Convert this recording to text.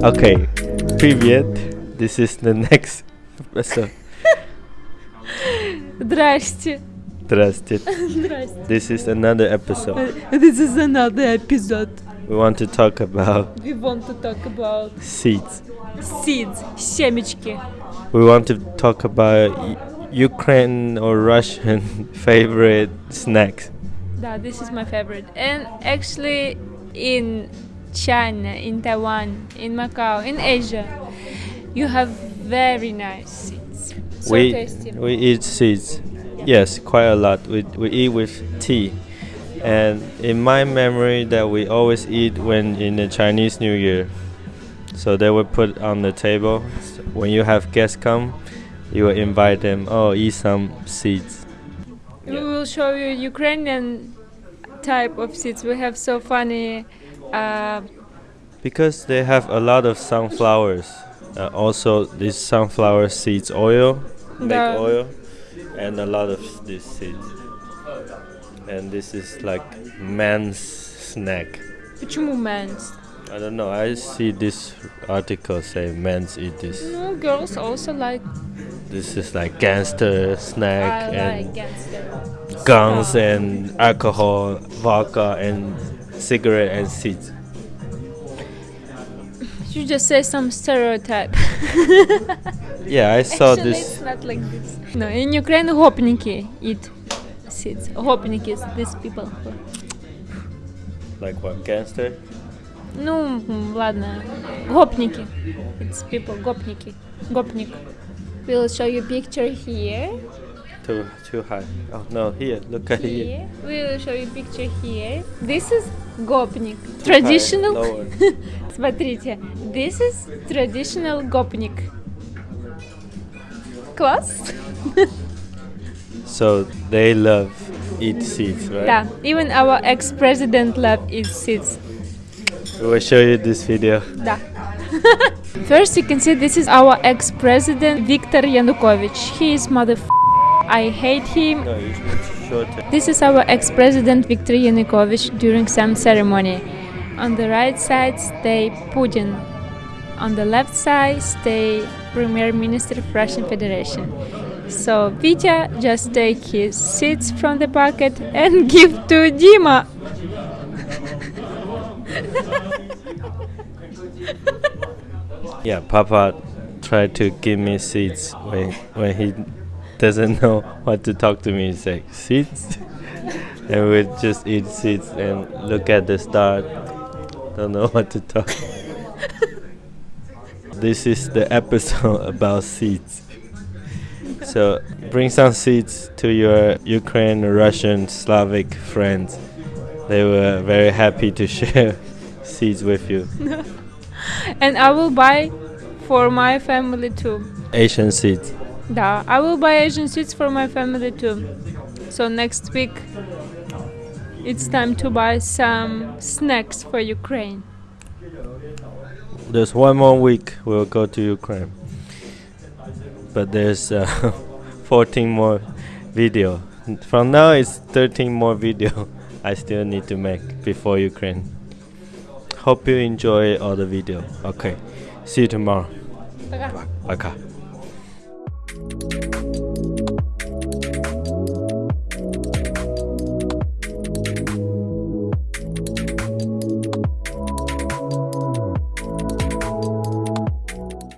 Okay, привет. This is the next episode. Здрасте. Здрасте. Здрасте. This is another episode. This is another episode. We want to talk about We want to talk about seeds. seeds, семечки. We want to talk about U- Ukraine or Russian favorite snacks. Да, this is my favorite. And actually in China, in Taiwan, in Macau, in Asia, you have very nice seeds. So we tasty. we eat seeds. Yes, quite a lot. We we eat with tea. And in my memory that we always eat when in the Chinese New Year. So they would put on the table. When you have guests come, you will invite them. Oh, eat some seeds. We will show you Ukrainian type of seeds. We have so funny uh, Because they have a lot of sunflowers. Uh, also, this sunflower seeds oil, make Да. oil, and a lot of these seeds. And this is like man's snack. Почему men's? I don't know. I see this article say men's eat this. No, girls also like. This is like gangster snack I and like gangster. guns and alcohol, vodka and cigarette and seeds. You just say some stereotype. Yeah, I saw Actually, this. it's not like this. No, in Ukraine, гопники eat seeds. Гопники is these people. who- Like what? Gangster? Ну, м, ладно. Гопники. It's people, гопники. Гопник. We'll show you picture here. Too too high. Oh no! Here, look at here. Here. We'll show you picture here. This is гопник. Too high, Traditional. lower. Смотрите. This is traditional гопник. Класс? So they love eat seeds, right? Да. Even our ex-president love eat seeds. We will show you this video. Да. First, you can see this is our ex-president Viktor Yanukovych. He is mother. I hate him. No, you should show it. This is our ex-president Viktor Yanukovych during some ceremony. On the right side stay Putin. On the left side stay Premier Minister of Russian Federation. So Vitya just take his seeds from the pocket and give to Dima. Yeah, Papa tried to give me seeds when when he doesn't know what to talk to me. He like, seeds, and we just eat seeds and look at the star. Don't know what to talk. this is the episode about seeds. So bring some seeds to your Ukraine, Russian, Slavic friends. They were very happy to share seeds with you. And I will buy for my family too. Asian seeds. Да, I will buy Asian seeds for my family too. So next week it's time to buy some snacks for Ukraine. There's one more week we'll go to Ukraine. But there's uh, 14 more video. From now it's 13 more video I still need to make before Ukraine. Hope you enjoy all the video. Okay. See you tomorrow. Пока. Пока.